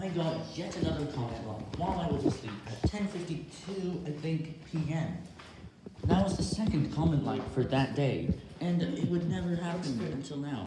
I got yet another comment wrong while I was asleep at 10.52, I think, p.m. That was the second comment like for that day, and it would never happen until now.